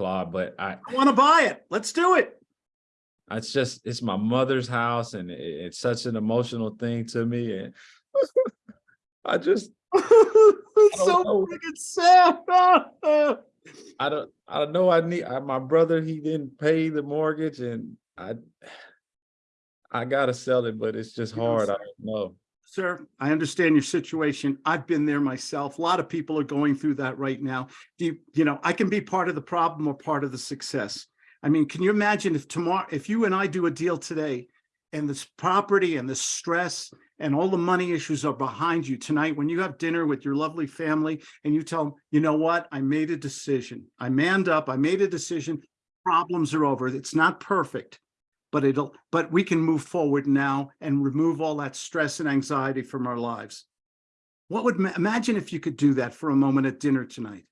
Claude, but I, I want to buy it. Let's do it. it's just, it's my mother's house and it, it's such an emotional thing to me and I just, It's don't so know. freaking sad. I don't, I don't know. I need, I, my brother, he didn't pay the mortgage and I, I gotta sell it, but it's just hard. I don't know. Sir, I understand your situation. I've been there myself. A lot of people are going through that right now. Do you, you know, I can be part of the problem or part of the success. I mean, can you imagine if tomorrow, if you and I do a deal today and this property and the stress and all the money issues are behind you tonight, when you have dinner with your lovely family and you tell them, you know what, I made a decision. I manned up, I made a decision. Problems are over. It's not perfect but it'll, but we can move forward now and remove all that stress and anxiety from our lives. What would, imagine if you could do that for a moment at dinner tonight?